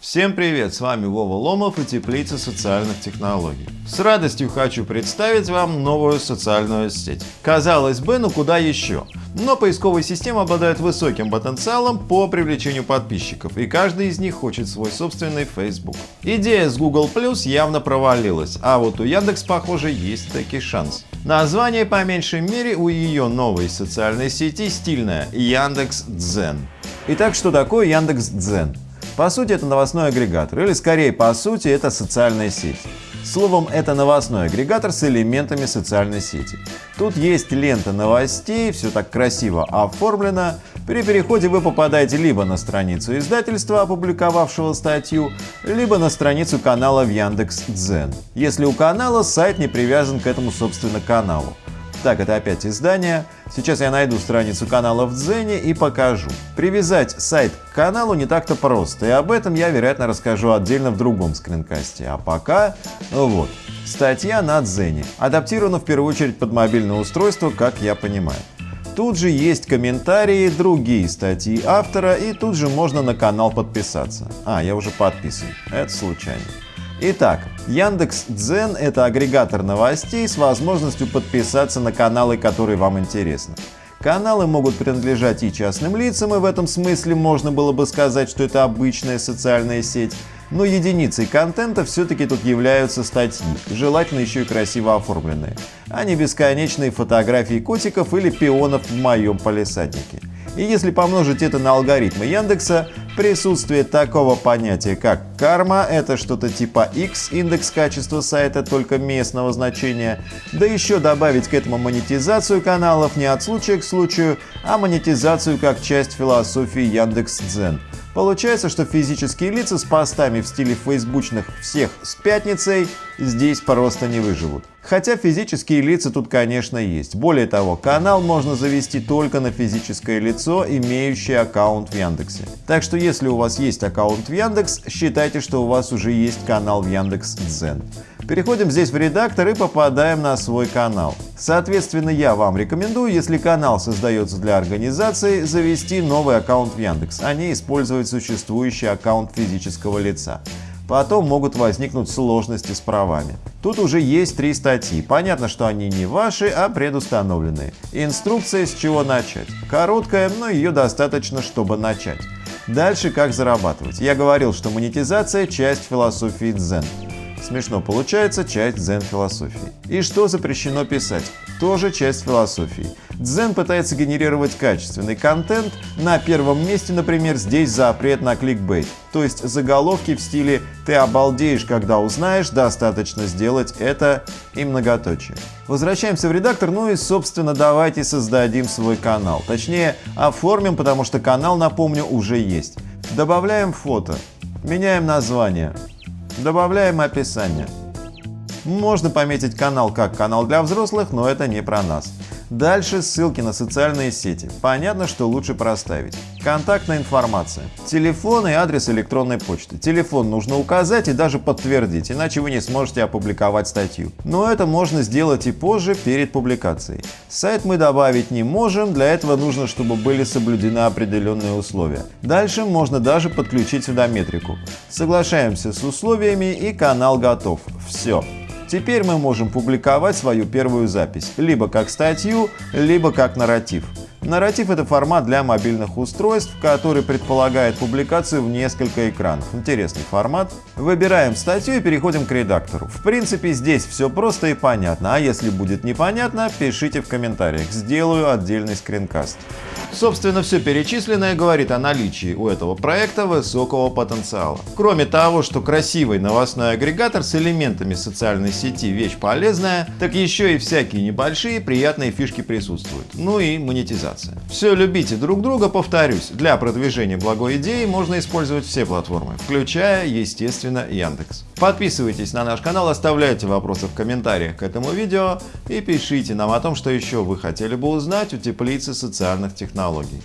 Всем привет, с вами Вова Ломов и Теплица социальных технологий. С радостью хочу представить вам новую социальную сеть. Казалось бы, ну куда еще? Но поисковая система обладает высоким потенциалом по привлечению подписчиков, и каждый из них хочет свой собственный Facebook. Идея с Google Plus явно провалилась, а вот у Яндекс, похоже, есть таки шанс. Название по меньшей мере у ее новой социальной сети стильное – Яндекс Дзен. Итак, что такое Яндекс Дзен? По сути, это новостной агрегатор, или скорее по сути, это социальная сеть. Словом, это новостной агрегатор с элементами социальной сети. Тут есть лента новостей, все так красиво оформлено. При переходе вы попадаете либо на страницу издательства, опубликовавшего статью, либо на страницу канала в Яндекс.Дзен. Если у канала сайт не привязан к этому собственно каналу. Так, это опять издание. Сейчас я найду страницу канала в Дзене и покажу. Привязать сайт к каналу не так-то просто, и об этом я, вероятно, расскажу отдельно в другом скринкасте. А пока, вот, статья на Дзене. Адаптирована в первую очередь под мобильное устройство, как я понимаю. Тут же есть комментарии, другие статьи автора, и тут же можно на канал подписаться. А, я уже подписан. Это случайно. Итак, Яндекс Дзен – это агрегатор новостей с возможностью подписаться на каналы, которые вам интересны. Каналы могут принадлежать и частным лицам, и в этом смысле можно было бы сказать, что это обычная социальная сеть. Но единицей контента все-таки тут являются статьи, желательно еще и красиво оформленные, а не бесконечные фотографии котиков или пионов в моем полисаднике. И если помножить это на алгоритмы Яндекса, присутствие такого понятия, как карма, это что-то типа X, индекс качества сайта только местного значения, да еще добавить к этому монетизацию каналов не от случая к случаю, а монетизацию как часть философии Яндекс.Дзен. Получается, что физические лица с постами в стиле фейсбучных «всех с пятницей» здесь просто не выживут. Хотя физические лица тут, конечно, есть. Более того, канал можно завести только на физическое лицо, имеющее аккаунт в Яндексе. Так что если у вас есть аккаунт в Яндекс, считайте, что у вас уже есть канал в Яндекс.Дзен. Переходим здесь в редактор и попадаем на свой канал. Соответственно, я вам рекомендую, если канал создается для организации, завести новый аккаунт в Яндекс, а не использовать существующий аккаунт физического лица. Потом могут возникнуть сложности с правами. Тут уже есть три статьи. Понятно, что они не ваши, а предустановленные. Инструкция, с чего начать. Короткая, но ее достаточно, чтобы начать. Дальше как зарабатывать. Я говорил, что монетизация – часть философии дзен. Смешно получается часть дзен-философии. И что запрещено писать? Тоже часть философии. Дзен пытается генерировать качественный контент. На первом месте, например, здесь запрет на кликбейт. То есть заголовки в стиле «ты обалдеешь, когда узнаешь», достаточно сделать это и многоточие. Возвращаемся в редактор, ну и, собственно, давайте создадим свой канал. Точнее, оформим, потому что канал, напомню, уже есть. Добавляем фото, меняем название, Добавляем описание. Можно пометить канал как канал для взрослых, но это не про нас. Дальше ссылки на социальные сети. Понятно, что лучше проставить. Контактная информация. Телефон и адрес электронной почты. Телефон нужно указать и даже подтвердить, иначе вы не сможете опубликовать статью. Но это можно сделать и позже, перед публикацией. Сайт мы добавить не можем, для этого нужно, чтобы были соблюдены определенные условия. Дальше можно даже подключить сюда метрику. Соглашаемся с условиями и канал готов. Все. Теперь мы можем публиковать свою первую запись, либо как статью, либо как нарратив. Нарратив — это формат для мобильных устройств, который предполагает публикацию в несколько экранов. Интересный формат. Выбираем статью и переходим к редактору. В принципе, здесь все просто и понятно, а если будет непонятно, пишите в комментариях, сделаю отдельный скринкаст. Собственно, все перечисленное говорит о наличии у этого проекта высокого потенциала. Кроме того, что красивый новостной агрегатор с элементами социальной сети вещь полезная, так еще и всякие небольшие приятные фишки присутствуют. Ну и монетизация. Все любите друг друга, повторюсь, для продвижения благой идеи можно использовать все платформы, включая, естественно, Яндекс. Подписывайтесь на наш канал, оставляйте вопросы в комментариях к этому видео и пишите нам о том, что еще вы хотели бы узнать у теплицы социальных технологий.